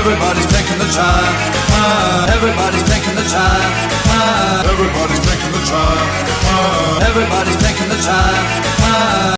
Everybody's taking the time. Uh, everybody's taking the time. Uh, everybody's taking the time. Uh, everybody's taking the time. Uh,